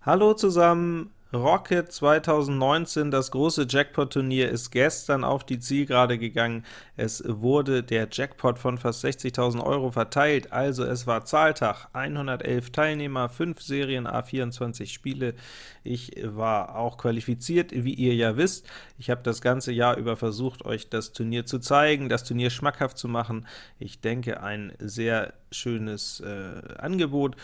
Hallo zusammen! Rocket 2019, das große Jackpot-Turnier, ist gestern auf die Zielgerade gegangen. Es wurde der Jackpot von fast 60.000 Euro verteilt, also es war Zahltag. 111 Teilnehmer, 5 Serien, A24 Spiele. Ich war auch qualifiziert, wie ihr ja wisst. Ich habe das ganze Jahr über versucht, euch das Turnier zu zeigen, das Turnier schmackhaft zu machen. Ich denke, ein sehr schönes äh, Angebot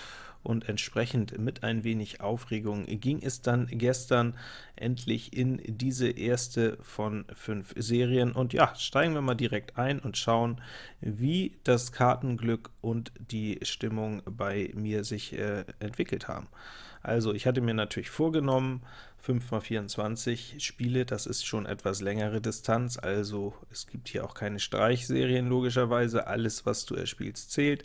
und entsprechend mit ein wenig Aufregung ging es dann gestern endlich in diese erste von fünf Serien. Und ja, steigen wir mal direkt ein und schauen, wie das Kartenglück und die Stimmung bei mir sich äh, entwickelt haben. Also ich hatte mir natürlich vorgenommen, 5 x 24 Spiele, das ist schon etwas längere Distanz, also es gibt hier auch keine Streichserien logischerweise, alles was du erspielst zählt,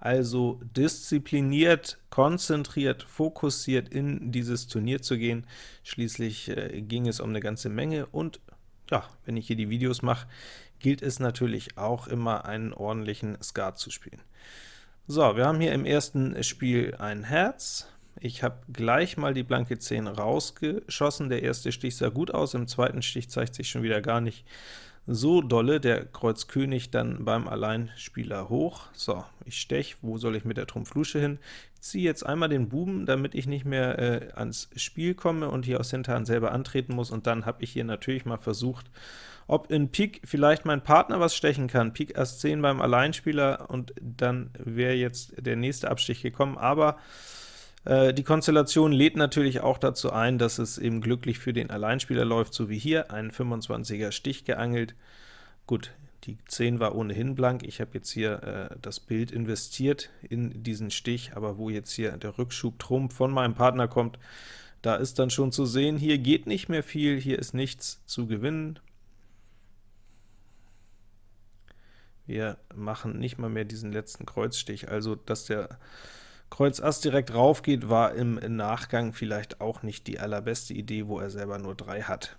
also diszipliniert, konzentriert, fokussiert in dieses Turnier zu gehen. Schließlich äh, ging es um eine ganze Menge, und ja, wenn ich hier die Videos mache, gilt es natürlich auch immer, einen ordentlichen Skat zu spielen. So, wir haben hier im ersten Spiel ein Herz. Ich habe gleich mal die blanke 10 rausgeschossen. Der erste Stich sah gut aus, im zweiten Stich zeigt sich schon wieder gar nicht so dolle, der Kreuz König dann beim Alleinspieler hoch. So, ich stech, wo soll ich mit der Trumpf Lusche hin? Ich ziehe jetzt einmal den Buben, damit ich nicht mehr äh, ans Spiel komme und hier aus Hinterhand selber antreten muss, und dann habe ich hier natürlich mal versucht, ob in Pik vielleicht mein Partner was stechen kann. Pik Ass 10 beim Alleinspieler, und dann wäre jetzt der nächste Abstich gekommen, aber die Konstellation lädt natürlich auch dazu ein, dass es eben glücklich für den Alleinspieler läuft, so wie hier, ein 25er Stich geangelt. Gut, die 10 war ohnehin blank, ich habe jetzt hier äh, das Bild investiert in diesen Stich, aber wo jetzt hier der Rückschub Trumpf von meinem Partner kommt, da ist dann schon zu sehen, hier geht nicht mehr viel, hier ist nichts zu gewinnen. Wir machen nicht mal mehr diesen letzten Kreuzstich, also dass der Kreuz Ass direkt rauf geht, war im Nachgang vielleicht auch nicht die allerbeste Idee, wo er selber nur 3 hat.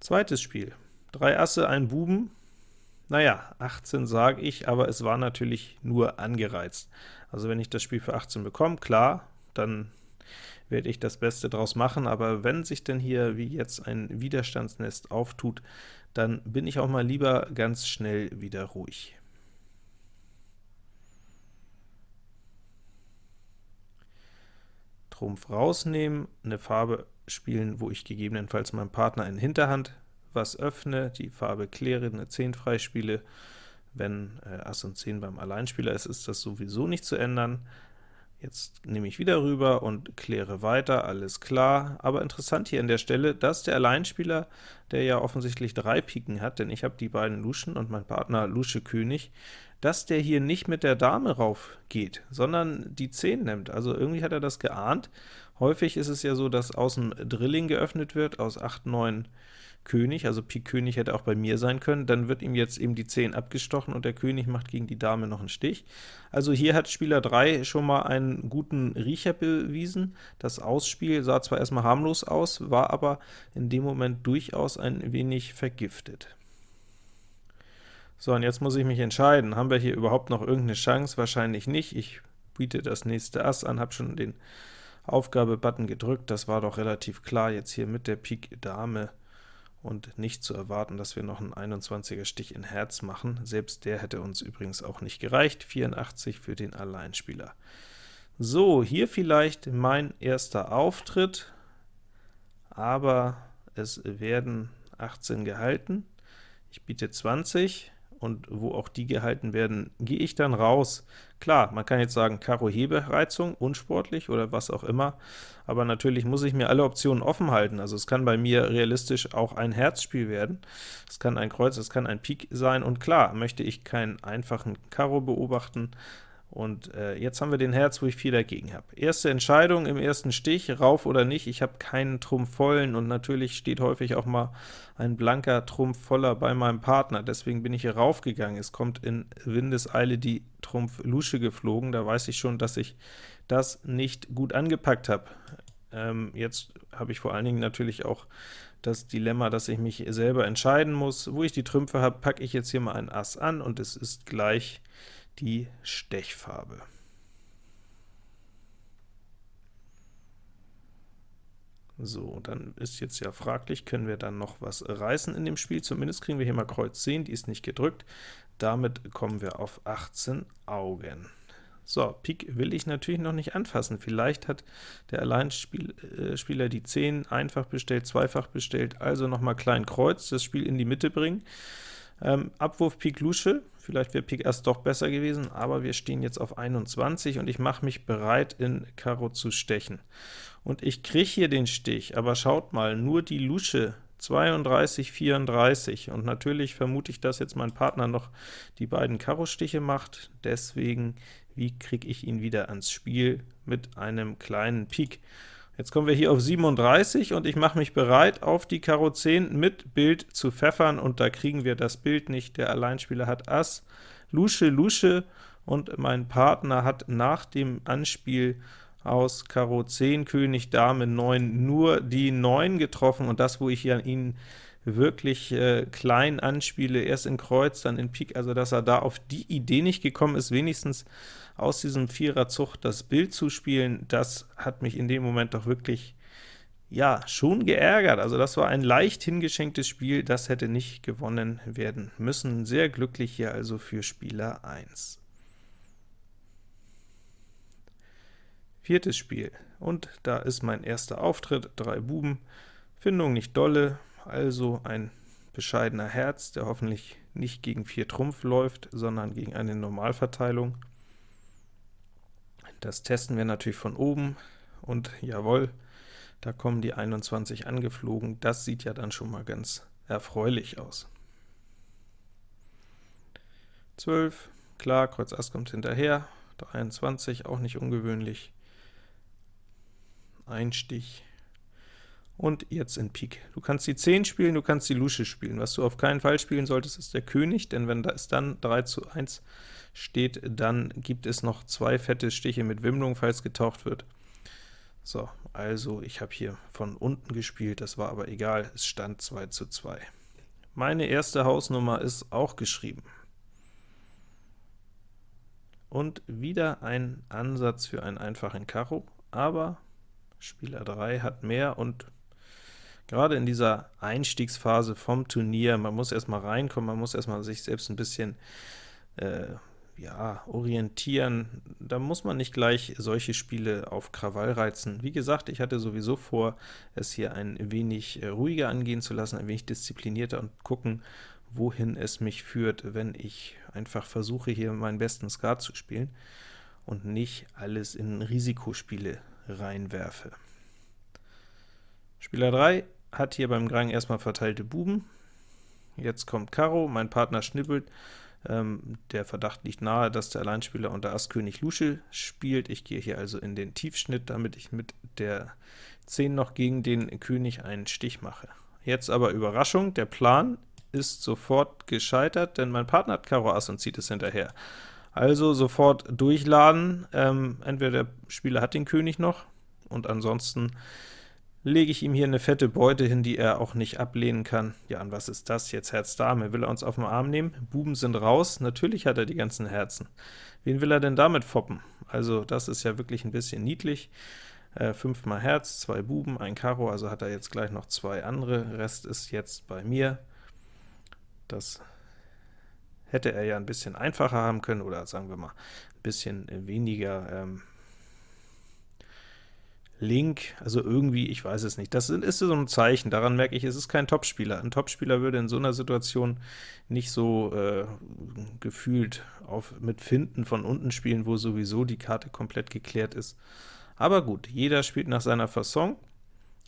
Zweites Spiel. 3 Asse, ein Buben. Naja, 18 sage ich, aber es war natürlich nur angereizt. Also wenn ich das Spiel für 18 bekomme, klar, dann werde ich das Beste draus machen, aber wenn sich denn hier wie jetzt ein Widerstandsnest auftut, dann bin ich auch mal lieber ganz schnell wieder ruhig. Trumpf rausnehmen, eine Farbe spielen, wo ich gegebenenfalls meinem Partner in Hinterhand was öffne, die Farbe kläre, eine 10 freispiele. Wenn äh, Ass und 10 beim Alleinspieler ist, ist das sowieso nicht zu ändern. Jetzt nehme ich wieder rüber und kläre weiter, alles klar. Aber interessant hier an der Stelle, dass der Alleinspieler, der ja offensichtlich drei Piken hat, denn ich habe die beiden Luschen und mein Partner Lusche König, dass der hier nicht mit der Dame rauf geht, sondern die 10 nimmt. Also irgendwie hat er das geahnt. Häufig ist es ja so, dass außen Drilling geöffnet wird, aus 8, 9 König, also Pik König hätte auch bei mir sein können, dann wird ihm jetzt eben die 10 abgestochen und der König macht gegen die Dame noch einen Stich. Also hier hat Spieler 3 schon mal einen guten Riecher bewiesen. Das Ausspiel sah zwar erstmal harmlos aus, war aber in dem Moment durchaus ein wenig vergiftet. So, und jetzt muss ich mich entscheiden. Haben wir hier überhaupt noch irgendeine Chance? Wahrscheinlich nicht. Ich biete das nächste Ass an, habe schon den Aufgabe-Button gedrückt. Das war doch relativ klar, jetzt hier mit der Pik Dame und nicht zu erwarten, dass wir noch einen 21er Stich in Herz machen. Selbst der hätte uns übrigens auch nicht gereicht, 84 für den Alleinspieler. So, hier vielleicht mein erster Auftritt, aber es werden 18 gehalten. Ich biete 20, und wo auch die gehalten werden, gehe ich dann raus. Klar, man kann jetzt sagen, Karo Hebereizung, unsportlich oder was auch immer, aber natürlich muss ich mir alle Optionen offen halten. Also es kann bei mir realistisch auch ein Herzspiel werden, es kann ein Kreuz, es kann ein Pik sein, und klar, möchte ich keinen einfachen Karo beobachten, und äh, jetzt haben wir den Herz, wo ich 4 dagegen habe. Erste Entscheidung im ersten Stich, rauf oder nicht, ich habe keinen Trumpf vollen, und natürlich steht häufig auch mal ein blanker Trumpf voller bei meinem Partner, deswegen bin ich hier raufgegangen. Es kommt in Windeseile die Trumpf Lusche geflogen, da weiß ich schon, dass ich das nicht gut angepackt habe. Ähm, jetzt habe ich vor allen Dingen natürlich auch das Dilemma, dass ich mich selber entscheiden muss. Wo ich die Trümpfe habe, packe ich jetzt hier mal ein Ass an, und es ist gleich die Stechfarbe. So, dann ist jetzt ja fraglich, können wir dann noch was reißen in dem Spiel? Zumindest kriegen wir hier mal Kreuz 10, die ist nicht gedrückt. Damit kommen wir auf 18 Augen. So, Pik will ich natürlich noch nicht anfassen. Vielleicht hat der Alleinspieler äh, die 10 einfach bestellt, zweifach bestellt, also nochmal klein Kreuz, das Spiel in die Mitte bringen. Ähm, Abwurf Pik Lusche, vielleicht wäre Pik erst doch besser gewesen, aber wir stehen jetzt auf 21 und ich mache mich bereit, in Karo zu stechen. Und ich kriege hier den Stich, aber schaut mal, nur die Lusche 32, 34, und natürlich vermute ich, dass jetzt mein Partner noch die beiden Karo-Stiche macht, deswegen, wie kriege ich ihn wieder ans Spiel mit einem kleinen Pik? Jetzt kommen wir hier auf 37 und ich mache mich bereit, auf die Karo 10 mit Bild zu pfeffern, und da kriegen wir das Bild nicht. Der Alleinspieler hat Ass, Lusche, Lusche, und mein Partner hat nach dem Anspiel aus Karo 10, König, Dame, 9 nur die 9 getroffen, und das, wo ich hier an ihn wirklich äh, klein anspiele, erst in Kreuz, dann in Pik, also dass er da auf die Idee nicht gekommen ist, wenigstens aus diesem Viererzug das Bild zu spielen, das hat mich in dem Moment doch wirklich ja, schon geärgert. Also das war ein leicht hingeschenktes Spiel, das hätte nicht gewonnen werden müssen. Sehr glücklich hier also für Spieler 1. Viertes Spiel, und da ist mein erster Auftritt, drei Buben, Findung nicht dolle, also ein bescheidener Herz, der hoffentlich nicht gegen 4 Trumpf läuft, sondern gegen eine Normalverteilung. Das testen wir natürlich von oben, und jawohl, da kommen die 21 angeflogen, das sieht ja dann schon mal ganz erfreulich aus. 12, klar, Kreuz Ass kommt hinterher, 23, auch nicht ungewöhnlich, ein Stich, und jetzt in Pik. Du kannst die 10 spielen, du kannst die Lusche spielen. Was du auf keinen Fall spielen solltest, ist der König, denn wenn es dann 3 zu 1 steht, dann gibt es noch zwei fette Stiche mit Wimmlung, falls getaucht wird. So, also ich habe hier von unten gespielt, das war aber egal, es stand 2 zu 2. Meine erste Hausnummer ist auch geschrieben. Und wieder ein Ansatz für einen einfachen Karo, aber Spieler 3 hat mehr und gerade in dieser Einstiegsphase vom Turnier, man muss erstmal reinkommen, man muss erstmal sich selbst ein bisschen äh, ja, orientieren, da muss man nicht gleich solche Spiele auf Krawall reizen. Wie gesagt, ich hatte sowieso vor, es hier ein wenig äh, ruhiger angehen zu lassen, ein wenig disziplinierter und gucken, wohin es mich führt, wenn ich einfach versuche, hier meinen besten Skat zu spielen und nicht alles in Risikospiele reinwerfe. Spieler 3 hat hier beim Grang erstmal verteilte Buben. Jetzt kommt Karo, mein Partner schnippelt. Ähm, der Verdacht liegt nahe, dass der Alleinspieler unter Ass König Lusche spielt. Ich gehe hier also in den Tiefschnitt, damit ich mit der 10 noch gegen den König einen Stich mache. Jetzt aber Überraschung, der Plan ist sofort gescheitert, denn mein Partner hat Karo Ass und zieht es hinterher. Also sofort durchladen, ähm, entweder der Spieler hat den König noch, und ansonsten lege ich ihm hier eine fette Beute hin, die er auch nicht ablehnen kann. Ja, und was ist das jetzt? Herz Dame. Will er uns auf den Arm nehmen? Buben sind raus. Natürlich hat er die ganzen Herzen. Wen will er denn damit foppen? Also das ist ja wirklich ein bisschen niedlich. Äh, fünfmal Herz, zwei Buben, ein Karo, also hat er jetzt gleich noch zwei andere. Rest ist jetzt bei mir. Das hätte er ja ein bisschen einfacher haben können, oder sagen wir mal, ein bisschen weniger ähm, Link, also irgendwie, ich weiß es nicht. Das ist so ein Zeichen, daran merke ich, es ist kein Topspieler. Ein Topspieler würde in so einer Situation nicht so äh, gefühlt auf, mit Finden von unten spielen, wo sowieso die Karte komplett geklärt ist. Aber gut, jeder spielt nach seiner Fasson.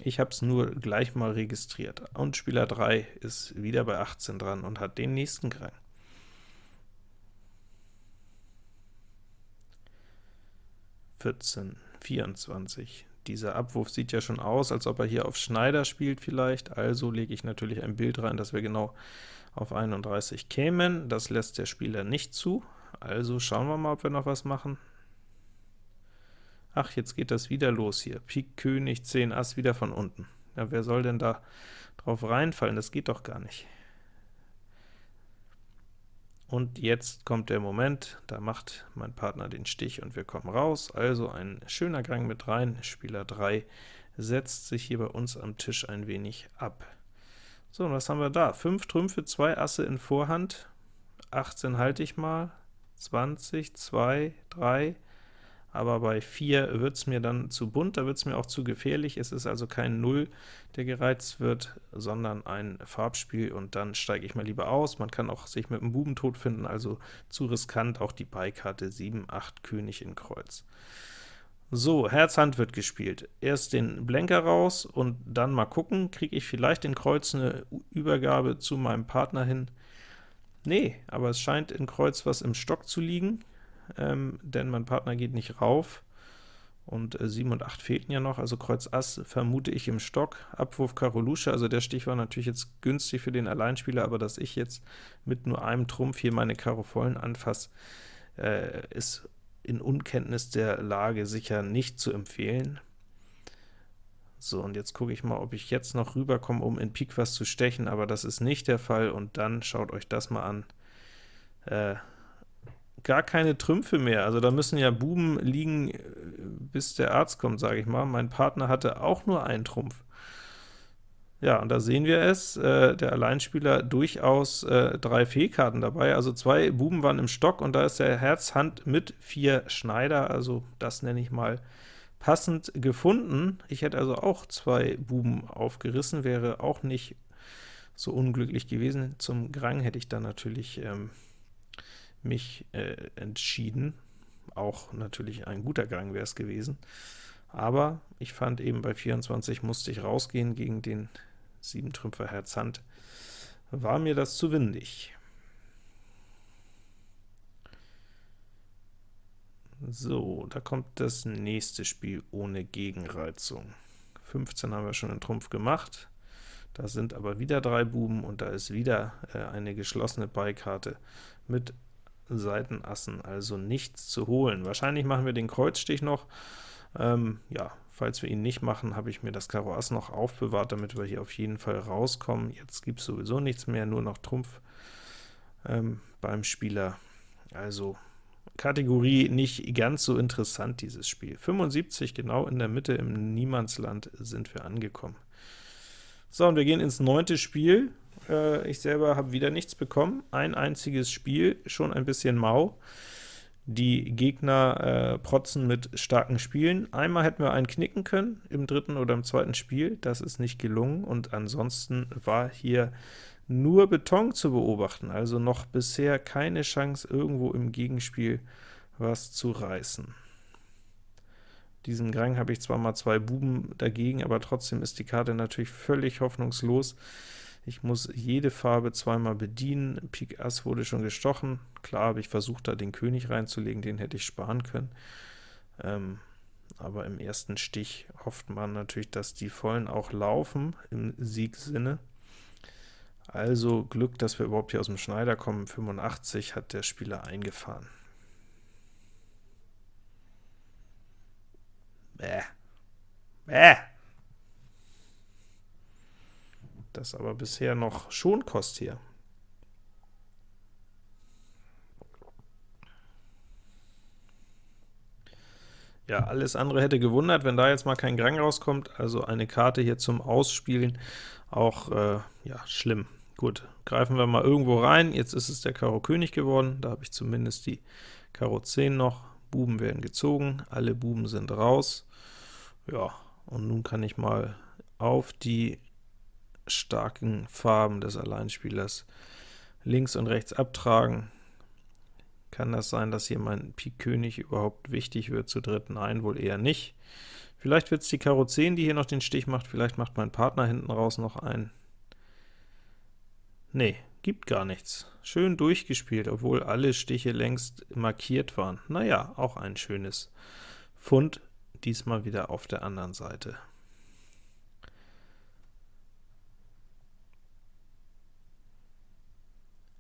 Ich habe es nur gleich mal registriert. Und Spieler 3 ist wieder bei 18 dran und hat den nächsten Krang. Vierzehn, 24, dieser Abwurf sieht ja schon aus, als ob er hier auf Schneider spielt vielleicht, also lege ich natürlich ein Bild rein, dass wir genau auf 31 kämen. Das lässt der Spieler nicht zu, also schauen wir mal, ob wir noch was machen. Ach, jetzt geht das wieder los hier. Pik, König, 10 Ass wieder von unten. Ja, wer soll denn da drauf reinfallen? Das geht doch gar nicht. Und jetzt kommt der Moment, da macht mein Partner den Stich und wir kommen raus, also ein schöner Gang mit rein, Spieler 3 setzt sich hier bei uns am Tisch ein wenig ab. So, und was haben wir da? 5 Trümpfe, 2 Asse in Vorhand, 18 halte ich mal, 20, 2, 3, aber bei 4 wird es mir dann zu bunt, da wird es mir auch zu gefährlich. Es ist also kein Null, der gereizt wird, sondern ein Farbspiel, und dann steige ich mal lieber aus. Man kann auch sich mit dem Buben tot finden, also zu riskant, auch die Beikarte 7, 8 König in Kreuz. So, Herz Hand wird gespielt. Erst den Blenker raus und dann mal gucken, kriege ich vielleicht in Kreuz eine Übergabe zu meinem Partner hin. Nee, aber es scheint in Kreuz was im Stock zu liegen ähm, denn mein Partner geht nicht rauf, und äh, 7 und 8 fehlten ja noch, also Kreuz Ass vermute ich im Stock, Abwurf Karo Lusche, also der Stich war natürlich jetzt günstig für den Alleinspieler, aber dass ich jetzt mit nur einem Trumpf hier meine Karo vollen anfasse, äh, ist in Unkenntnis der Lage sicher nicht zu empfehlen. So, und jetzt gucke ich mal, ob ich jetzt noch rüberkomme, um in Pik was zu stechen, aber das ist nicht der Fall, und dann schaut euch das mal an. Äh, gar keine Trümpfe mehr. Also da müssen ja Buben liegen, äh, bis der Arzt kommt, sage ich mal. Mein Partner hatte auch nur einen Trumpf. Ja, und da sehen wir es, äh, der Alleinspieler durchaus äh, drei Fehlkarten dabei, also zwei Buben waren im Stock, und da ist der Herz Hand mit vier Schneider, also das nenne ich mal passend gefunden. Ich hätte also auch zwei Buben aufgerissen, wäre auch nicht so unglücklich gewesen. Zum Grang hätte ich dann natürlich ähm, mich äh, entschieden. Auch natürlich ein guter Gang wäre es gewesen. Aber ich fand eben bei 24 musste ich rausgehen gegen den 7 Trümpfer Herz Hand. War mir das zu windig. So, da kommt das nächste Spiel ohne Gegenreizung. 15 haben wir schon in Trumpf gemacht. Da sind aber wieder drei Buben, und da ist wieder äh, eine geschlossene Beikarte mit Seitenassen, also nichts zu holen. Wahrscheinlich machen wir den Kreuzstich noch. Ähm, ja, falls wir ihn nicht machen, habe ich mir das Karo Ass noch aufbewahrt, damit wir hier auf jeden Fall rauskommen. Jetzt gibt es sowieso nichts mehr, nur noch Trumpf ähm, beim Spieler. Also Kategorie nicht ganz so interessant, dieses Spiel. 75, genau in der Mitte im Niemandsland sind wir angekommen. So, und wir gehen ins neunte Spiel. Äh, ich selber habe wieder nichts bekommen. Ein einziges Spiel, schon ein bisschen mau. Die Gegner äh, protzen mit starken Spielen. Einmal hätten wir einen knicken können, im dritten oder im zweiten Spiel. Das ist nicht gelungen, und ansonsten war hier nur Beton zu beobachten, also noch bisher keine Chance, irgendwo im Gegenspiel was zu reißen. Diesen Grang habe ich zwar mal zwei Buben dagegen, aber trotzdem ist die Karte natürlich völlig hoffnungslos. Ich muss jede Farbe zweimal bedienen. Pik Ass wurde schon gestochen. Klar habe ich versucht, da den König reinzulegen, den hätte ich sparen können. Ähm, aber im ersten Stich hofft man natürlich, dass die Vollen auch laufen, im Siegsinne. Also Glück, dass wir überhaupt hier aus dem Schneider kommen. 85 hat der Spieler eingefahren. Bäh. Bäh. Das aber bisher noch Schonkost hier. Ja, alles andere hätte gewundert, wenn da jetzt mal kein Grang rauskommt, also eine Karte hier zum Ausspielen, auch äh, ja, schlimm. Gut, greifen wir mal irgendwo rein, jetzt ist es der Karo König geworden, da habe ich zumindest die Karo 10 noch, Buben werden gezogen, alle Buben sind raus, ja, und nun kann ich mal auf die starken Farben des Alleinspielers links und rechts abtragen. Kann das sein, dass hier mein Pik König überhaupt wichtig wird zu dritten? Nein, wohl eher nicht. Vielleicht wird es die Karo 10, die hier noch den Stich macht, vielleicht macht mein Partner hinten raus noch einen. Nee, gibt gar nichts. Schön durchgespielt, obwohl alle Stiche längst markiert waren. Naja, auch ein schönes Fund, diesmal wieder auf der anderen Seite.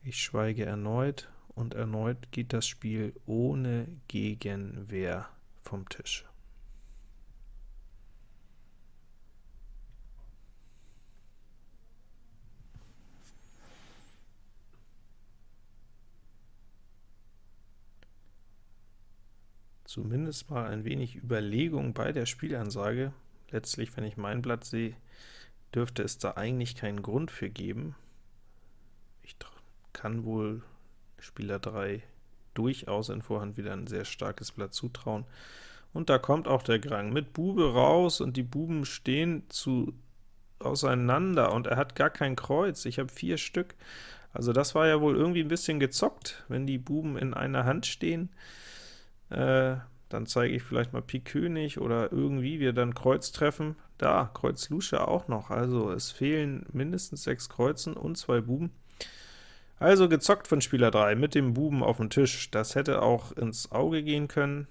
Ich schweige erneut, und erneut geht das Spiel ohne Gegenwehr vom Tisch. Zumindest mal ein wenig Überlegung bei der Spielansage. letztlich, wenn ich mein Blatt sehe, dürfte es da eigentlich keinen Grund für geben. Ich kann wohl Spieler 3 durchaus in Vorhand wieder ein sehr starkes Blatt zutrauen. Und da kommt auch der Grang mit Bube raus, und die Buben stehen zu auseinander, und er hat gar kein Kreuz. Ich habe vier Stück. Also das war ja wohl irgendwie ein bisschen gezockt, wenn die Buben in einer Hand stehen. Äh, dann zeige ich vielleicht mal Pik König oder irgendwie wir dann Kreuz treffen. Da, Kreuz Lusche auch noch, also es fehlen mindestens sechs Kreuzen und zwei Buben. Also gezockt von Spieler 3 mit dem Buben auf dem Tisch. Das hätte auch ins Auge gehen können.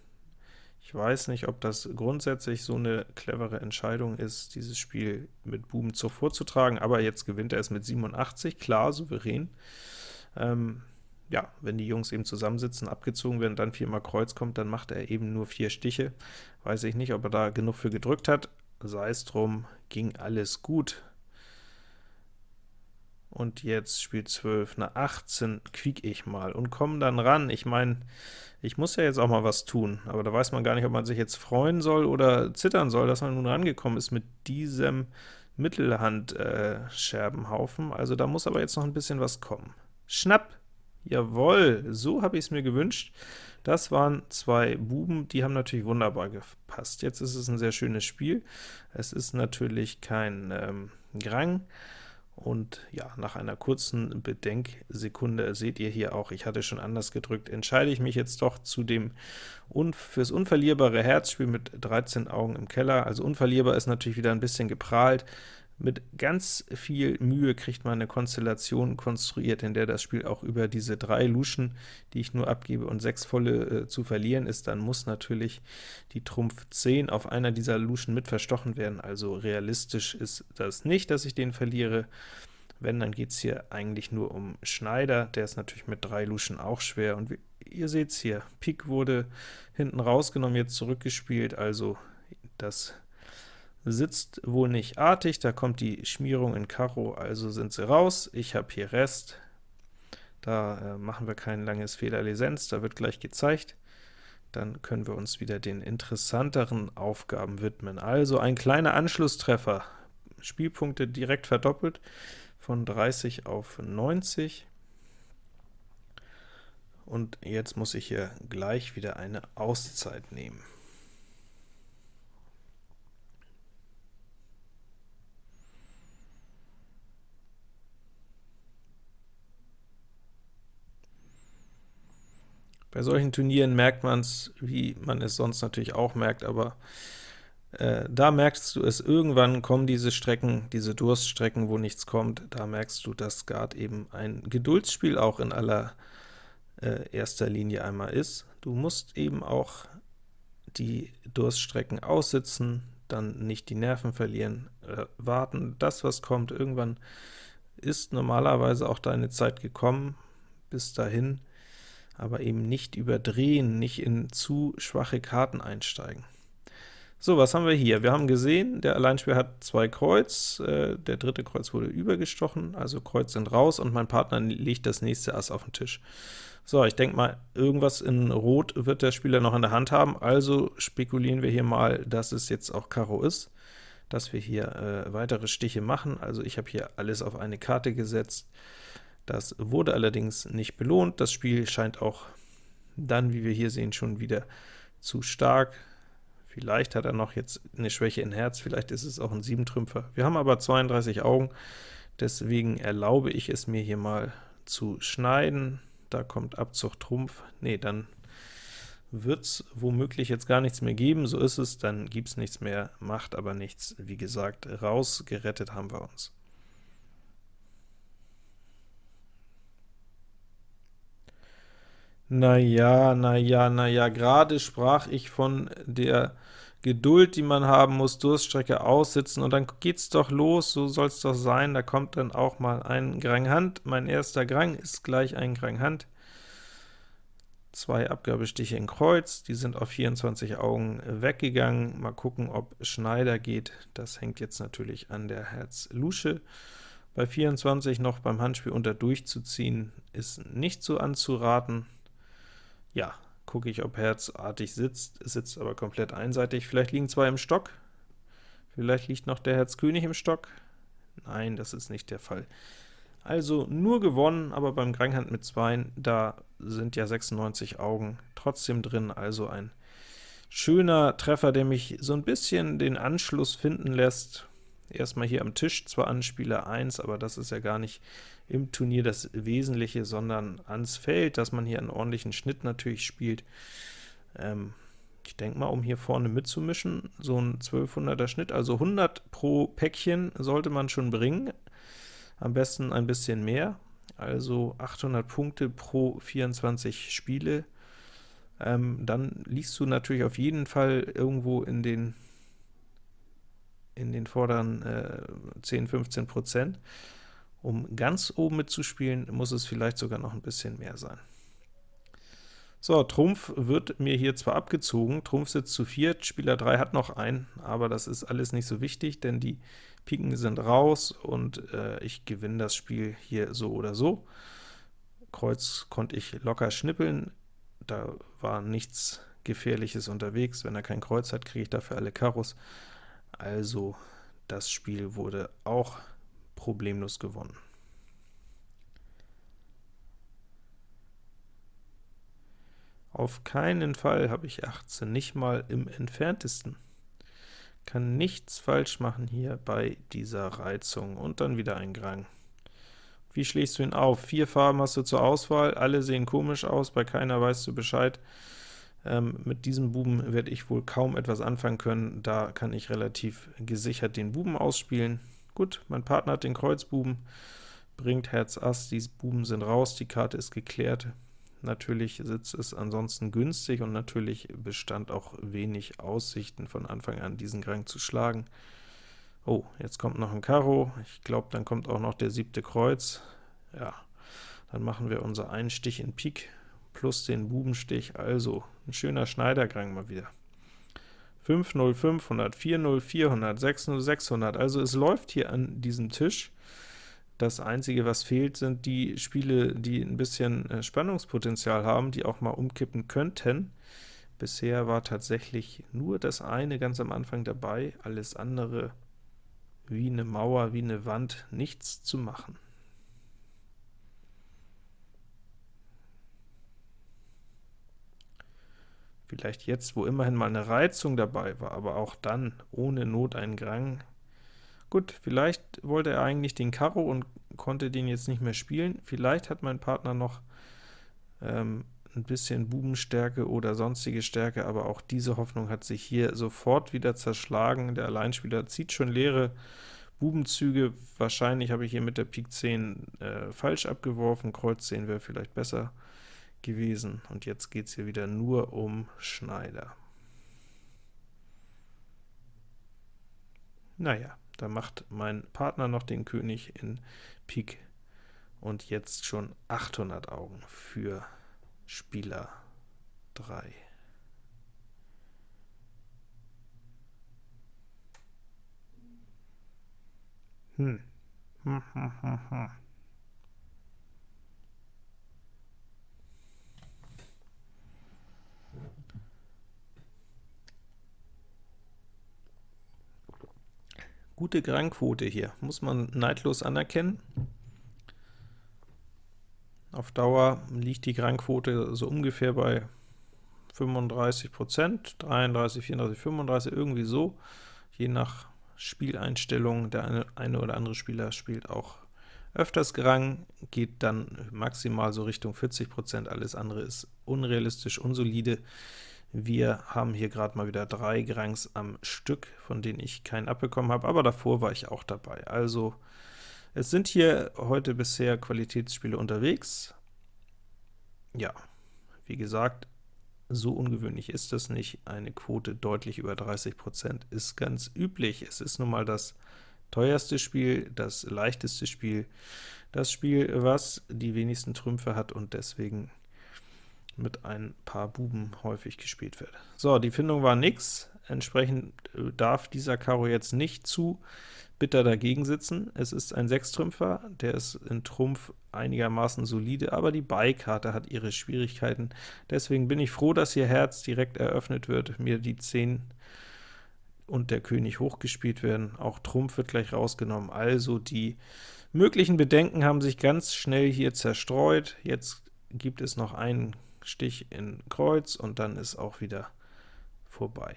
Ich weiß nicht, ob das grundsätzlich so eine clevere Entscheidung ist, dieses Spiel mit Buben Zug vorzutragen, aber jetzt gewinnt er es mit 87, klar, souverän. Ähm, ja, wenn die Jungs eben zusammensitzen, abgezogen werden, dann viermal Kreuz kommt, dann macht er eben nur vier Stiche. Weiß ich nicht, ob er da genug für gedrückt hat. Sei es drum, ging alles gut. Und jetzt spielt 12, na 18 quiek ich mal und komme dann ran. Ich meine, ich muss ja jetzt auch mal was tun, aber da weiß man gar nicht, ob man sich jetzt freuen soll oder zittern soll, dass man nun rangekommen ist mit diesem Mittelhand-Scherbenhaufen. Äh, also da muss aber jetzt noch ein bisschen was kommen. Schnapp! Jawohl, so habe ich es mir gewünscht. Das waren zwei Buben, die haben natürlich wunderbar gepasst. Jetzt ist es ein sehr schönes Spiel. Es ist natürlich kein ähm, Grang, und ja, nach einer kurzen Bedenksekunde seht ihr hier auch, ich hatte schon anders gedrückt, entscheide ich mich jetzt doch zu dem un fürs unverlierbare Herzspiel mit 13 Augen im Keller. Also unverlierbar ist natürlich wieder ein bisschen geprahlt. Mit ganz viel Mühe kriegt man eine Konstellation konstruiert, in der das Spiel auch über diese drei Luschen, die ich nur abgebe, und sechs volle äh, zu verlieren ist, dann muss natürlich die Trumpf 10 auf einer dieser Luschen mit verstochen werden, also realistisch ist das nicht, dass ich den verliere. Wenn, dann geht es hier eigentlich nur um Schneider, der ist natürlich mit drei Luschen auch schwer, und ihr seht es hier, Pik wurde hinten rausgenommen, jetzt zurückgespielt, also das sitzt wohl nicht artig, da kommt die Schmierung in Karo, also sind sie raus. Ich habe hier Rest, da äh, machen wir kein langes Fehlerlisenz, da wird gleich gezeigt. Dann können wir uns wieder den interessanteren Aufgaben widmen. Also ein kleiner Anschlusstreffer, Spielpunkte direkt verdoppelt, von 30 auf 90. Und jetzt muss ich hier gleich wieder eine Auszeit nehmen. Bei solchen Turnieren merkt man es, wie man es sonst natürlich auch merkt, aber äh, da merkst du es, irgendwann kommen diese Strecken, diese Durststrecken, wo nichts kommt, da merkst du, dass Guard eben ein Geduldsspiel auch in aller äh, erster Linie einmal ist. Du musst eben auch die Durststrecken aussitzen, dann nicht die Nerven verlieren, äh, warten, das was kommt, irgendwann ist normalerweise auch deine Zeit gekommen, bis dahin aber eben nicht überdrehen, nicht in zu schwache Karten einsteigen. So, was haben wir hier? Wir haben gesehen, der Alleinspieler hat zwei Kreuz, äh, der dritte Kreuz wurde übergestochen, also Kreuz sind raus, und mein Partner legt das nächste Ass auf den Tisch. So, ich denke mal, irgendwas in Rot wird der Spieler noch in der Hand haben, also spekulieren wir hier mal, dass es jetzt auch Karo ist, dass wir hier äh, weitere Stiche machen. Also ich habe hier alles auf eine Karte gesetzt. Das wurde allerdings nicht belohnt. Das Spiel scheint auch dann, wie wir hier sehen, schon wieder zu stark. Vielleicht hat er noch jetzt eine Schwäche in Herz, vielleicht ist es auch ein Siebentrümpfer. Wir haben aber 32 Augen, deswegen erlaube ich es mir hier mal zu schneiden. Da kommt Abzug Trumpf. Nee, dann wird es womöglich jetzt gar nichts mehr geben. So ist es, dann gibt es nichts mehr, macht aber nichts. Wie gesagt, rausgerettet haben wir uns. Na ja, na ja, na ja, gerade sprach ich von der Geduld, die man haben muss, Durststrecke aussitzen, und dann geht's doch los, so soll's doch sein, da kommt dann auch mal ein Grang Hand. Mein erster Grang ist gleich ein Grang Hand. Zwei Abgabestiche in Kreuz, die sind auf 24 Augen weggegangen. Mal gucken, ob Schneider geht. Das hängt jetzt natürlich an der Herz-Lusche. Bei 24 noch beim Handspiel unter durchzuziehen, ist nicht so anzuraten. Ja, gucke ich, ob herzartig sitzt, es sitzt aber komplett einseitig. Vielleicht liegen zwei im Stock. Vielleicht liegt noch der Herz König im Stock. Nein, das ist nicht der Fall. Also nur gewonnen, aber beim Granghand mit 2, da sind ja 96 Augen trotzdem drin, also ein schöner Treffer, der mich so ein bisschen den Anschluss finden lässt. Erstmal hier am Tisch zwar an Spieler 1, aber das ist ja gar nicht im Turnier das Wesentliche, sondern ans Feld, dass man hier einen ordentlichen Schnitt natürlich spielt. Ähm, ich denke mal, um hier vorne mitzumischen, so ein 1200er Schnitt, also 100 pro Päckchen sollte man schon bringen, am besten ein bisschen mehr, also 800 Punkte pro 24 Spiele. Ähm, dann liegst du natürlich auf jeden Fall irgendwo in den in den vorderen äh, 10, 15 Prozent. Um ganz oben mitzuspielen, muss es vielleicht sogar noch ein bisschen mehr sein. So, Trumpf wird mir hier zwar abgezogen, Trumpf sitzt zu viert, Spieler 3 hat noch einen, aber das ist alles nicht so wichtig, denn die Piken sind raus und äh, ich gewinne das Spiel hier so oder so. Kreuz konnte ich locker schnippeln, da war nichts Gefährliches unterwegs. Wenn er kein Kreuz hat, kriege ich dafür alle Karos. Also das Spiel wurde auch problemlos gewonnen. Auf keinen Fall habe ich 18, nicht mal im entferntesten. Kann nichts falsch machen hier bei dieser Reizung. Und dann wieder ein Grang. Wie schlägst du ihn auf? Vier Farben hast du zur Auswahl, alle sehen komisch aus, bei keiner weißt du Bescheid. Ähm, mit diesem Buben werde ich wohl kaum etwas anfangen können, da kann ich relativ gesichert den Buben ausspielen. Gut, mein Partner hat den Kreuzbuben, bringt Herz Ass, die Buben sind raus, die Karte ist geklärt. Natürlich sitzt es ansonsten günstig und natürlich bestand auch wenig Aussichten von Anfang an, diesen Grang zu schlagen. Oh, jetzt kommt noch ein Karo, ich glaube, dann kommt auch noch der siebte Kreuz. Ja, dann machen wir unser einen Stich in Pik plus den Bubenstich, also ein schöner Schneidergrang mal wieder. 5, 0, 500, 4, 0, 400, 6, 0, 600, also es läuft hier an diesem Tisch. Das Einzige, was fehlt, sind die Spiele, die ein bisschen äh, Spannungspotenzial haben, die auch mal umkippen könnten. Bisher war tatsächlich nur das eine ganz am Anfang dabei, alles andere wie eine Mauer, wie eine Wand, nichts zu machen. Vielleicht jetzt, wo immerhin mal eine Reizung dabei war, aber auch dann ohne Not ein Grang Gut, vielleicht wollte er eigentlich den Karo und konnte den jetzt nicht mehr spielen. Vielleicht hat mein Partner noch ähm, ein bisschen Bubenstärke oder sonstige Stärke, aber auch diese Hoffnung hat sich hier sofort wieder zerschlagen. Der Alleinspieler zieht schon leere Bubenzüge. Wahrscheinlich habe ich hier mit der Pik 10 äh, falsch abgeworfen. Kreuz 10 wäre vielleicht besser gewesen. Und jetzt geht es hier wieder nur um Schneider. Naja, da macht mein Partner noch den König in Pik und jetzt schon 800 Augen für Spieler 3. Hm. Hm, hm, hm, hm. Gute Grangquote hier, muss man neidlos anerkennen. Auf Dauer liegt die Grangquote so ungefähr bei 35% 33, 34, 35, irgendwie so, je nach Spieleinstellung. Der eine, eine oder andere Spieler spielt auch öfters Grang, geht dann maximal so Richtung 40% alles andere ist unrealistisch, unsolide. Wir haben hier gerade mal wieder drei Grangs am Stück, von denen ich keinen abbekommen habe, aber davor war ich auch dabei. Also es sind hier heute bisher Qualitätsspiele unterwegs. Ja, wie gesagt, so ungewöhnlich ist das nicht. Eine Quote deutlich über 30% ist ganz üblich. Es ist nun mal das teuerste Spiel, das leichteste Spiel, das Spiel, was die wenigsten Trümpfe hat und deswegen mit ein paar Buben häufig gespielt wird. So, die Findung war nix, entsprechend äh, darf dieser Karo jetzt nicht zu bitter dagegen sitzen. Es ist ein Sechstrümpfer, der ist in Trumpf einigermaßen solide, aber die Beikarte hat ihre Schwierigkeiten. Deswegen bin ich froh, dass hier Herz direkt eröffnet wird, mir die 10 und der König hochgespielt werden. Auch Trumpf wird gleich rausgenommen, also die möglichen Bedenken haben sich ganz schnell hier zerstreut. Jetzt gibt es noch einen Stich in Kreuz, und dann ist auch wieder vorbei.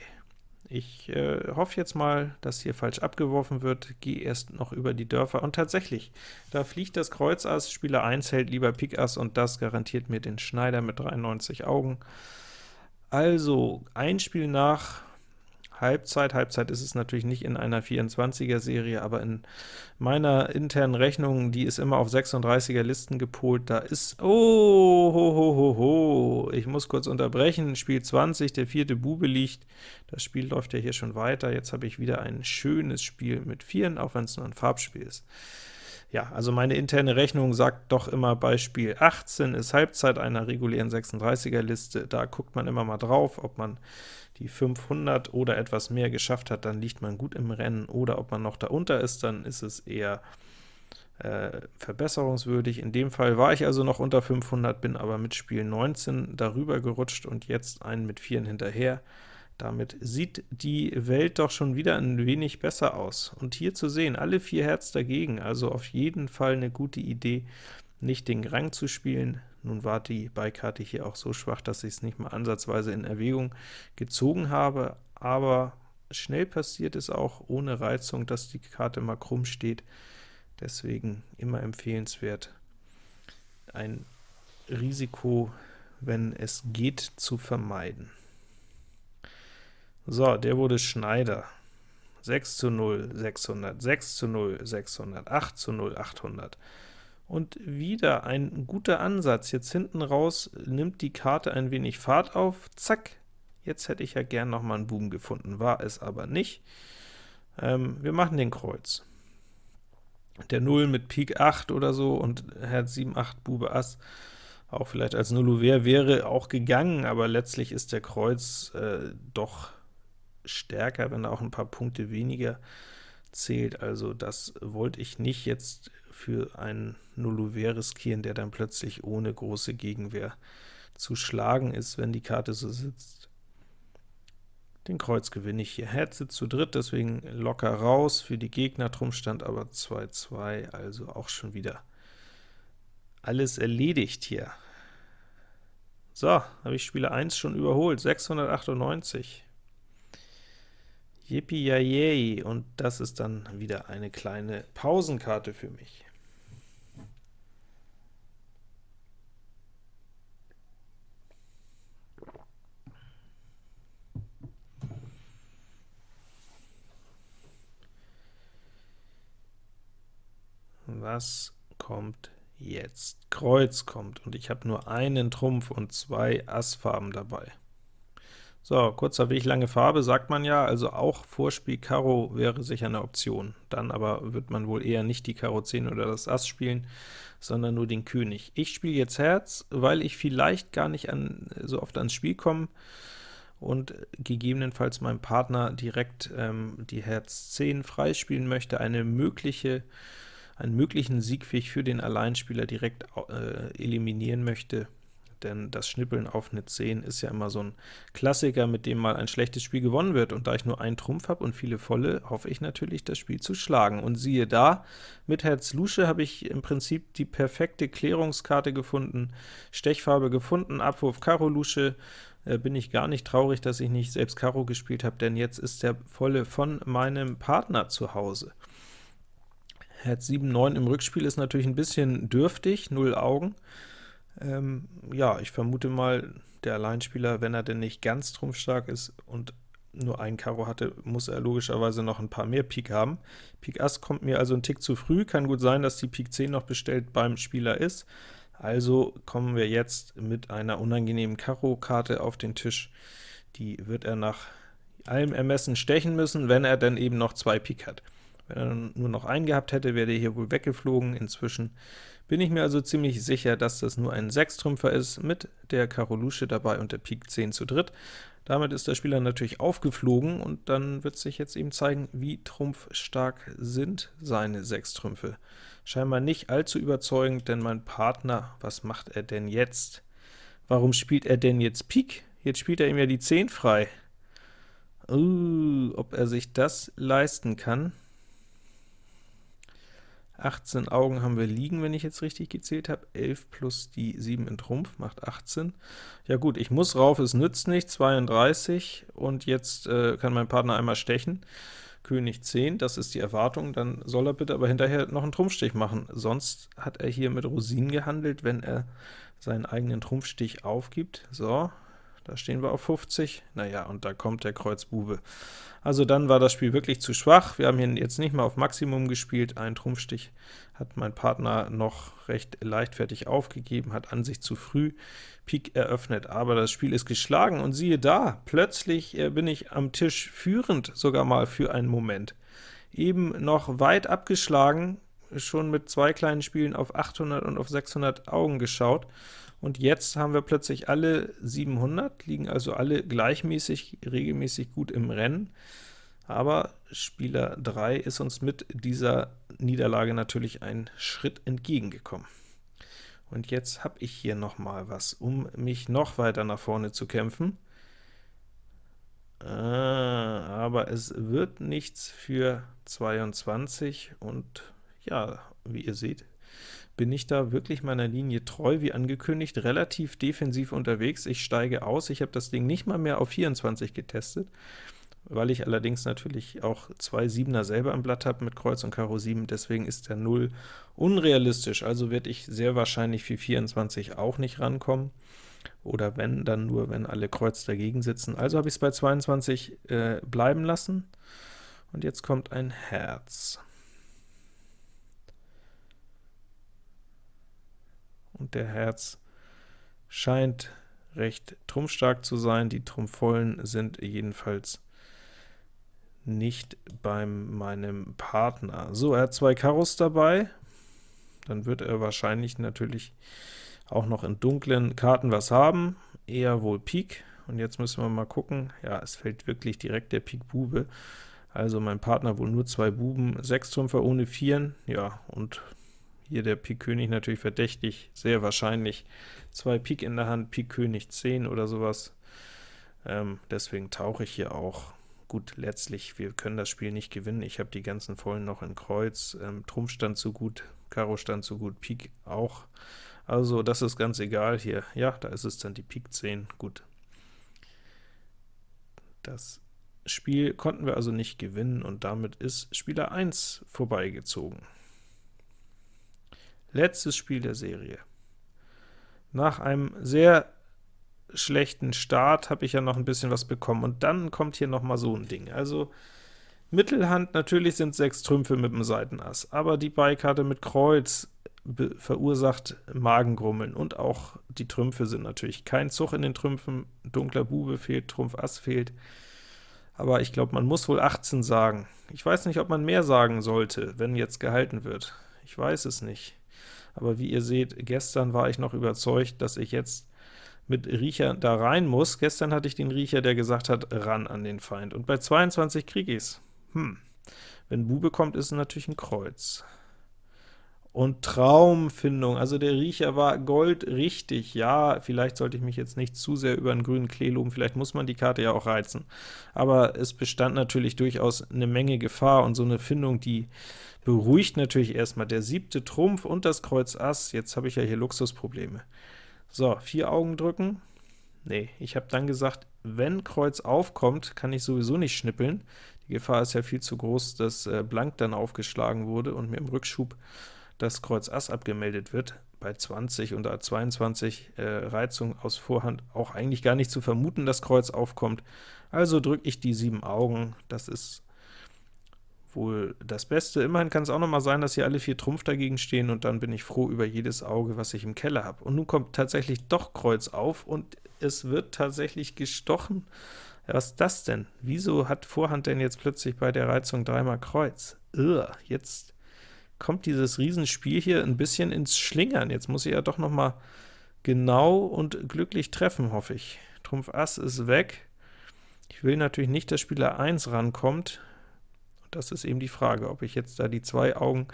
Ich äh, hoffe jetzt mal, dass hier falsch abgeworfen wird, gehe erst noch über die Dörfer, und tatsächlich, da fliegt das Kreuz Ass, Spieler 1 hält lieber Pik Ass, und das garantiert mir den Schneider mit 93 Augen. Also, ein Spiel nach Halbzeit. Halbzeit ist es natürlich nicht in einer 24er-Serie, aber in meiner internen Rechnung, die ist immer auf 36er Listen gepolt, da ist, oh, ho, ho, ho, ho, ich muss kurz unterbrechen, Spiel 20, der vierte Bube liegt, das Spiel läuft ja hier schon weiter, jetzt habe ich wieder ein schönes Spiel mit Vieren, auch wenn es nur ein Farbspiel ist. Ja, also meine interne Rechnung sagt doch immer, bei Spiel 18 ist Halbzeit einer regulären 36er-Liste, da guckt man immer mal drauf, ob man die 500 oder etwas mehr geschafft hat, dann liegt man gut im Rennen, oder ob man noch darunter ist, dann ist es eher äh, verbesserungswürdig. In dem Fall war ich also noch unter 500, bin aber mit Spiel 19 darüber gerutscht und jetzt einen mit 4 hinterher. Damit sieht die Welt doch schon wieder ein wenig besser aus. Und hier zu sehen, alle vier Herz dagegen, also auf jeden Fall eine gute Idee, nicht den Rang zu spielen. Nun war die Beikarte hier auch so schwach, dass ich es nicht mal ansatzweise in Erwägung gezogen habe, aber schnell passiert es auch ohne Reizung, dass die Karte mal krumm steht. Deswegen immer empfehlenswert, ein Risiko, wenn es geht, zu vermeiden. So, der wurde Schneider. 6 zu 0, 600, 6 zu 0, 600, 8 zu 0, 800. Und wieder ein guter Ansatz. Jetzt hinten raus nimmt die Karte ein wenig Fahrt auf. Zack, jetzt hätte ich ja gern noch mal einen Buben gefunden, war es aber nicht. Ähm, wir machen den Kreuz. Der 0 mit Pik 8 oder so und Herz 7, 8, Bube Ass, auch vielleicht als Nullouvert wäre auch gegangen, aber letztlich ist der Kreuz äh, doch stärker, wenn er auch ein paar Punkte weniger zählt, also das wollte ich nicht jetzt für einen Nullouvert riskieren, der dann plötzlich ohne große Gegenwehr zu schlagen ist, wenn die Karte so sitzt. Den Kreuz gewinne ich hier. Herz sitzt zu dritt, deswegen locker raus für die Gegner, drum stand aber 2-2, also auch schon wieder alles erledigt hier. So, habe ich Spieler 1 schon überholt, 698. Yippie und das ist dann wieder eine kleine Pausenkarte für mich. Was kommt jetzt? Kreuz kommt, und ich habe nur einen Trumpf und zwei Assfarben dabei. So, kurzer Weg, lange Farbe, sagt man ja, also auch Vorspiel Karo wäre sicher eine Option. Dann aber wird man wohl eher nicht die Karo 10 oder das Ass spielen, sondern nur den König. Ich spiele jetzt Herz, weil ich vielleicht gar nicht an, so oft ans Spiel komme und gegebenenfalls meinem Partner direkt ähm, die Herz 10 freispielen möchte, eine mögliche, einen möglichen Siegweg für den Alleinspieler direkt äh, eliminieren möchte denn das Schnippeln auf eine 10 ist ja immer so ein Klassiker, mit dem mal ein schlechtes Spiel gewonnen wird, und da ich nur einen Trumpf habe und viele volle, hoffe ich natürlich, das Spiel zu schlagen. Und siehe da, mit Herz Lusche habe ich im Prinzip die perfekte Klärungskarte gefunden, Stechfarbe gefunden, Abwurf Karo Lusche, äh, bin ich gar nicht traurig, dass ich nicht selbst Karo gespielt habe, denn jetzt ist der volle von meinem Partner zu Hause. Herz 7, 9 im Rückspiel ist natürlich ein bisschen dürftig, 0 Augen, ähm, ja, ich vermute mal, der Alleinspieler, wenn er denn nicht ganz trumpfstark ist und nur ein Karo hatte, muss er logischerweise noch ein paar mehr Pik haben. Pik Ass kommt mir also ein Tick zu früh, kann gut sein, dass die Pik 10 noch bestellt beim Spieler ist. Also kommen wir jetzt mit einer unangenehmen Karo-Karte auf den Tisch. Die wird er nach allem Ermessen stechen müssen, wenn er denn eben noch zwei Pik hat. Wenn er nur noch einen gehabt hätte, wäre der hier wohl weggeflogen. Inzwischen bin ich mir also ziemlich sicher, dass das nur ein Sechstrümpfer ist, mit der Karo Lusche dabei und der Pik 10 zu dritt. Damit ist der Spieler natürlich aufgeflogen, und dann wird sich jetzt eben zeigen, wie trumpfstark sind seine Sechstrümpfe. Scheinbar nicht allzu überzeugend, denn mein Partner, was macht er denn jetzt? Warum spielt er denn jetzt Pik? Jetzt spielt er ihm ja die 10 frei. Uh, ob er sich das leisten kann. 18 Augen haben wir liegen, wenn ich jetzt richtig gezählt habe. 11 plus die 7 in Trumpf macht 18. Ja gut, ich muss rauf, es nützt nicht, 32, und jetzt äh, kann mein Partner einmal stechen. König 10, das ist die Erwartung, dann soll er bitte aber hinterher noch einen Trumpfstich machen. Sonst hat er hier mit Rosinen gehandelt, wenn er seinen eigenen Trumpfstich aufgibt. So, da stehen wir auf 50. Naja, und da kommt der Kreuz Bube. Also dann war das Spiel wirklich zu schwach. Wir haben hier jetzt nicht mal auf Maximum gespielt. Ein Trumpfstich hat mein Partner noch recht leichtfertig aufgegeben, hat an sich zu früh Pik eröffnet, aber das Spiel ist geschlagen, und siehe da, plötzlich äh, bin ich am Tisch führend, sogar mal für einen Moment. Eben noch weit abgeschlagen, schon mit zwei kleinen Spielen auf 800 und auf 600 Augen geschaut, und jetzt haben wir plötzlich alle 700, liegen also alle gleichmäßig, regelmäßig gut im Rennen, aber Spieler 3 ist uns mit dieser Niederlage natürlich einen Schritt entgegengekommen. Und jetzt habe ich hier noch mal was, um mich noch weiter nach vorne zu kämpfen. Ah, aber es wird nichts für 22, und ja, wie ihr seht, bin ich da wirklich meiner Linie treu, wie angekündigt, relativ defensiv unterwegs. Ich steige aus, ich habe das Ding nicht mal mehr auf 24 getestet, weil ich allerdings natürlich auch zwei Siebener selber im Blatt habe mit Kreuz und Karo 7, deswegen ist der 0 unrealistisch, also werde ich sehr wahrscheinlich für 24 auch nicht rankommen, oder wenn, dann nur, wenn alle Kreuz dagegen sitzen. Also habe ich es bei 22 äh, bleiben lassen, und jetzt kommt ein Herz. Und der Herz scheint recht trumpfstark zu sein. Die Trumpfvollen sind jedenfalls nicht bei meinem Partner. So, er hat zwei Karos dabei, dann wird er wahrscheinlich natürlich auch noch in dunklen Karten was haben, eher wohl Pik, und jetzt müssen wir mal gucken, ja, es fällt wirklich direkt der Pik Bube, also mein Partner wohl nur zwei Buben, sechs Trümpfer ohne Vieren, ja, und hier der Pik König natürlich verdächtig, sehr wahrscheinlich zwei Pik in der Hand, Pik König 10 oder sowas. Ähm, deswegen tauche ich hier auch. Gut, letztlich, wir können das Spiel nicht gewinnen. Ich habe die ganzen Vollen noch in Kreuz, ähm, Trumpf stand zu gut, Karo stand zu gut, Pik auch. Also das ist ganz egal hier. Ja, da ist es dann die Pik 10, gut. Das Spiel konnten wir also nicht gewinnen, und damit ist Spieler 1 vorbeigezogen. Letztes Spiel der Serie. Nach einem sehr schlechten Start habe ich ja noch ein bisschen was bekommen, und dann kommt hier noch mal so ein Ding. Also Mittelhand, natürlich sind sechs Trümpfe mit dem Seitenass, aber die Beikarte mit Kreuz verursacht Magengrummeln, und auch die Trümpfe sind natürlich kein Zug in den Trümpfen, dunkler Bube fehlt, Trumpf Ass fehlt, aber ich glaube, man muss wohl 18 sagen. Ich weiß nicht, ob man mehr sagen sollte, wenn jetzt gehalten wird. Ich weiß es nicht aber wie ihr seht, gestern war ich noch überzeugt, dass ich jetzt mit Riecher da rein muss. Gestern hatte ich den Riecher, der gesagt hat, ran an den Feind, und bei 22 kriege ich es. Hm. Wenn Bube kommt, ist es natürlich ein Kreuz. Und Traumfindung, also der Riecher war goldrichtig. Ja, vielleicht sollte ich mich jetzt nicht zu sehr über einen grünen Klee loben, vielleicht muss man die Karte ja auch reizen. Aber es bestand natürlich durchaus eine Menge Gefahr, und so eine Findung, die beruhigt natürlich erstmal der siebte Trumpf und das Kreuz Ass. Jetzt habe ich ja hier Luxusprobleme. So, vier Augen drücken. Nee, ich habe dann gesagt, wenn Kreuz aufkommt, kann ich sowieso nicht schnippeln. Die Gefahr ist ja viel zu groß, dass äh, Blank dann aufgeschlagen wurde und mir im Rückschub das Kreuz Ass abgemeldet wird, bei 20 und 22 äh, Reizung aus Vorhand auch eigentlich gar nicht zu vermuten, dass Kreuz aufkommt. Also drücke ich die sieben Augen, das ist wohl das Beste. Immerhin kann es auch noch mal sein, dass hier alle vier Trumpf dagegen stehen, und dann bin ich froh über jedes Auge, was ich im Keller habe. Und nun kommt tatsächlich doch Kreuz auf, und es wird tatsächlich gestochen. Was ist das denn? Wieso hat Vorhand denn jetzt plötzlich bei der Reizung dreimal Kreuz? Ugh, jetzt kommt dieses Riesenspiel hier ein bisschen ins Schlingern. Jetzt muss ich ja doch noch mal genau und glücklich treffen, hoffe ich. Trumpf Ass ist weg. Ich will natürlich nicht, dass Spieler 1 rankommt. Das ist eben die Frage, ob ich jetzt da die zwei Augen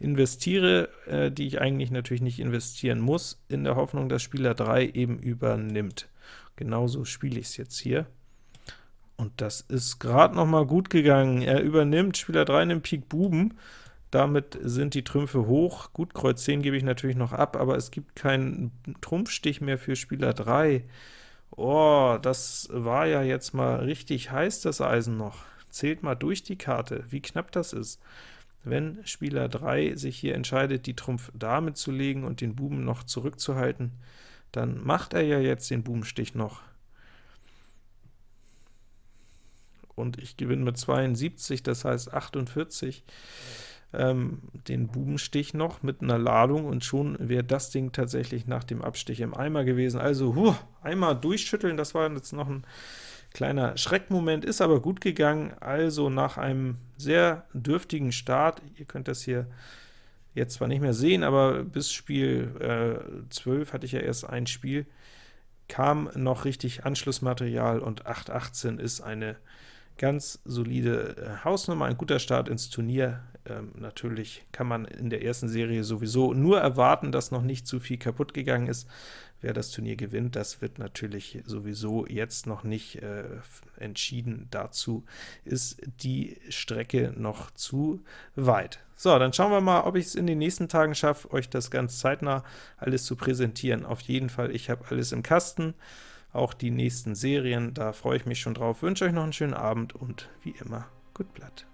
investiere, äh, die ich eigentlich natürlich nicht investieren muss, in der Hoffnung, dass Spieler 3 eben übernimmt. Genauso spiele ich es jetzt hier. Und das ist gerade noch mal gut gegangen. Er übernimmt, Spieler 3 nimmt Pik Buben, damit sind die Trümpfe hoch. Gut, Kreuz 10 gebe ich natürlich noch ab, aber es gibt keinen Trumpfstich mehr für Spieler 3. Oh, das war ja jetzt mal richtig heiß, das Eisen noch. Zählt mal durch die Karte, wie knapp das ist. Wenn Spieler 3 sich hier entscheidet, die Trumpf Dame zu legen und den Buben noch zurückzuhalten, dann macht er ja jetzt den Bubenstich noch. Und ich gewinne mit 72, das heißt 48 ähm, den Bubenstich noch mit einer Ladung und schon wäre das Ding tatsächlich nach dem Abstich im Eimer gewesen. Also huh, einmal durchschütteln, das war jetzt noch ein kleiner Schreckmoment, ist aber gut gegangen. Also nach einem sehr dürftigen Start, ihr könnt das hier jetzt zwar nicht mehr sehen, aber bis Spiel äh, 12 hatte ich ja erst ein Spiel, kam noch richtig Anschlussmaterial und 8.18 ist eine Ganz solide äh, Hausnummer, ein guter Start ins Turnier. Ähm, natürlich kann man in der ersten Serie sowieso nur erwarten, dass noch nicht zu viel kaputt gegangen ist. Wer das Turnier gewinnt, das wird natürlich sowieso jetzt noch nicht äh, entschieden. Dazu ist die Strecke noch zu weit. So, dann schauen wir mal, ob ich es in den nächsten Tagen schaffe, euch das ganz zeitnah alles zu präsentieren. Auf jeden Fall, ich habe alles im Kasten auch die nächsten Serien. Da freue ich mich schon drauf. Wünsche euch noch einen schönen Abend und wie immer, gut Blatt.